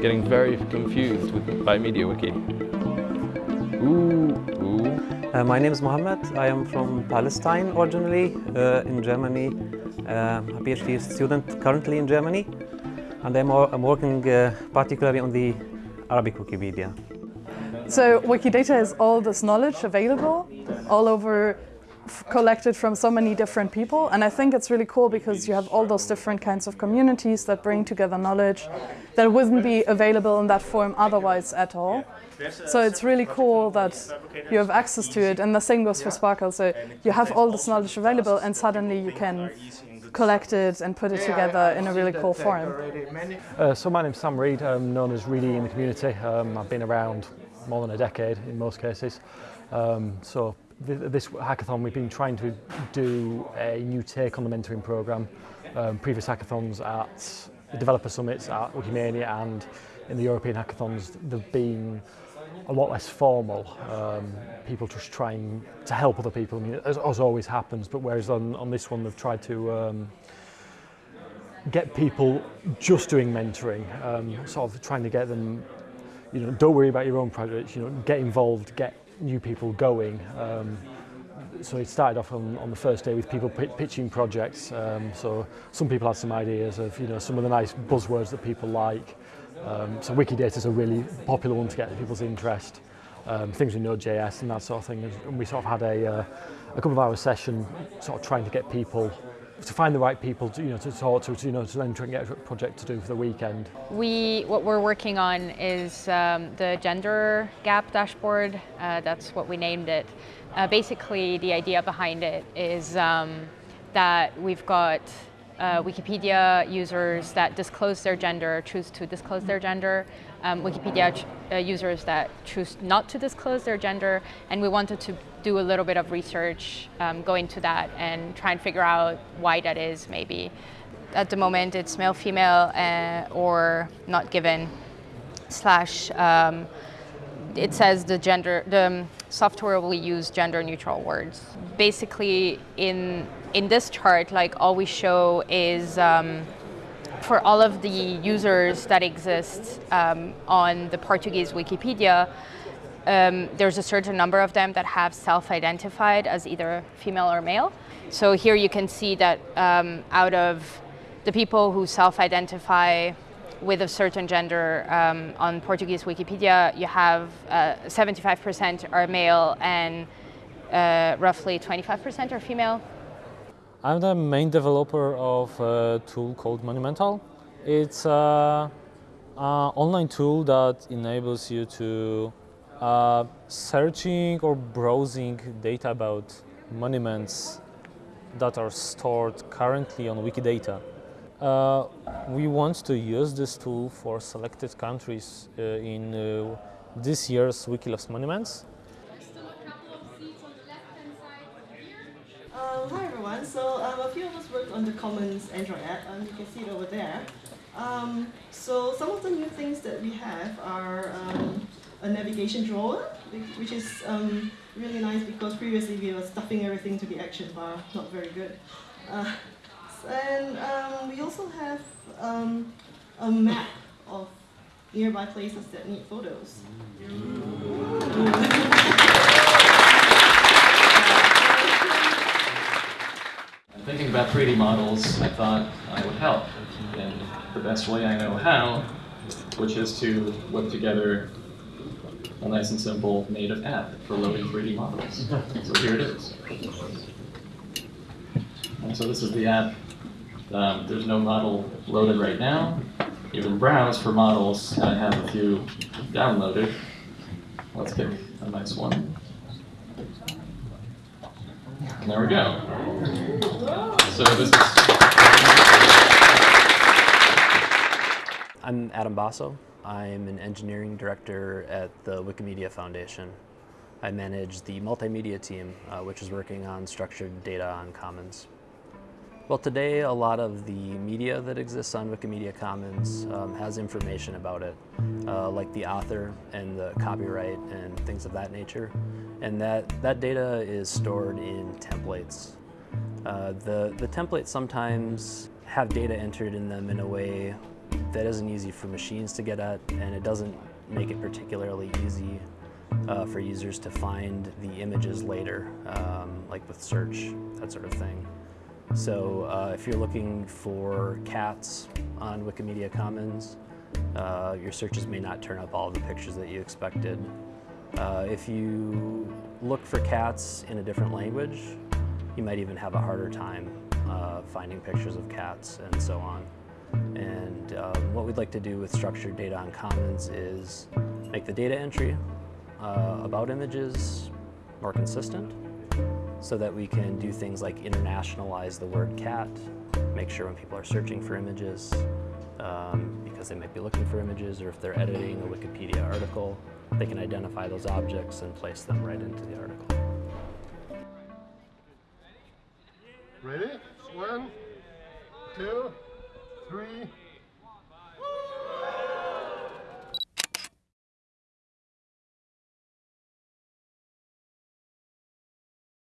Getting very confused with, by MediaWiki. Ooh, ooh. Uh, my name is Mohammed. I am from Palestine originally, uh, in Germany. Uh, a PhD student currently in Germany. And I'm, I'm working uh, particularly on the Arabic Wikipedia. So Wikidata is all this knowledge available all over collected from so many different people and I think it's really cool because you have all those different kinds of communities that bring together knowledge that wouldn't be available in that form otherwise at all. So it's really cool that you have access to it and the same goes for SPARQL. So you have all this knowledge available and suddenly you can collect it and put it together in a really cool form. Uh, so my name's Sam Reed, I'm known as Reedy in the community. Um, I've been around more than a decade in most cases. Um, so this hackathon we've been trying to do a new take on the mentoring program. Um, previous hackathons at the developer summits at Wikimania and in the European hackathons they've been a lot less formal. Um, people just trying to help other people, I mean, as, as always happens, but whereas on, on this one they've tried to um, get people just doing mentoring, um, sort of trying to get them, you know, don't worry about your own projects, you know, get involved, get new people going. Um, so it started off on, on the first day with people pitching projects. Um, so some people had some ideas of you know some of the nice buzzwords that people like. Um, so Wikidata is a really popular one to get people's interest. Um, things with Node.js and that sort of thing. And we sort of had a, uh, a couple of hour session sort of trying to get people to find the right people to, you know, to talk to, to, you know, to then try and get a project to do for the weekend. We, what we're working on is um, the gender gap dashboard. Uh, that's what we named it. Uh, basically, the idea behind it is um, that we've got uh, Wikipedia users that disclose their gender, choose to disclose their gender, um, Wikipedia uh, users that choose not to disclose their gender, and we wanted to do a little bit of research, um, go into that, and try and figure out why that is, maybe. At the moment, it's male, female, uh, or not given, slash, um, it says the gender, the software will use gender neutral words. Basically, in, in this chart, like all we show is um, for all of the users that exist um, on the Portuguese Wikipedia, um, there's a certain number of them that have self-identified as either female or male. So here you can see that um, out of the people who self-identify with a certain gender um, on Portuguese Wikipedia, you have 75% uh, are male and uh, roughly 25% are female. I'm the main developer of a tool called Monumental. It's an online tool that enables you to uh, searching or browsing data about monuments that are stored currently on Wikidata. Uh, we want to use this tool for selected countries uh, in uh, this year's Wikiloves Monuments. Uh, hi everyone, so um, a few of us worked on the Commons Android app, and um, you can see it over there. Um, so some of the new things that we have are um, a navigation drawer, which is um, really nice because previously we were stuffing everything to the action bar, not very good. Uh, and um, we also have um, a map of nearby places that need photos. Thinking about 3D models, I thought I would help in the best way I know how, which is to whip together a nice and simple native app for loading 3D models. so here it is. And so this is the app um, there's no model loaded right now. You can browse for models. I have a few downloaded. Let's pick a nice one. And there we go. So this is. I'm Adam Baso. I'm an engineering director at the Wikimedia Foundation. I manage the multimedia team, uh, which is working on structured data on Commons. Well, today a lot of the media that exists on Wikimedia Commons um, has information about it, uh, like the author and the copyright and things of that nature. And that, that data is stored in templates. Uh, the, the templates sometimes have data entered in them in a way that isn't easy for machines to get at, and it doesn't make it particularly easy uh, for users to find the images later, um, like with search, that sort of thing. So uh, if you're looking for cats on Wikimedia Commons, uh, your searches may not turn up all the pictures that you expected. Uh, if you look for cats in a different language, you might even have a harder time uh, finding pictures of cats and so on. And um, what we'd like to do with structured data on Commons is make the data entry uh, about images more consistent so that we can do things like internationalize the word cat, make sure when people are searching for images, um, because they might be looking for images or if they're editing a Wikipedia article, they can identify those objects and place them right into the article. Ready? One, two, three,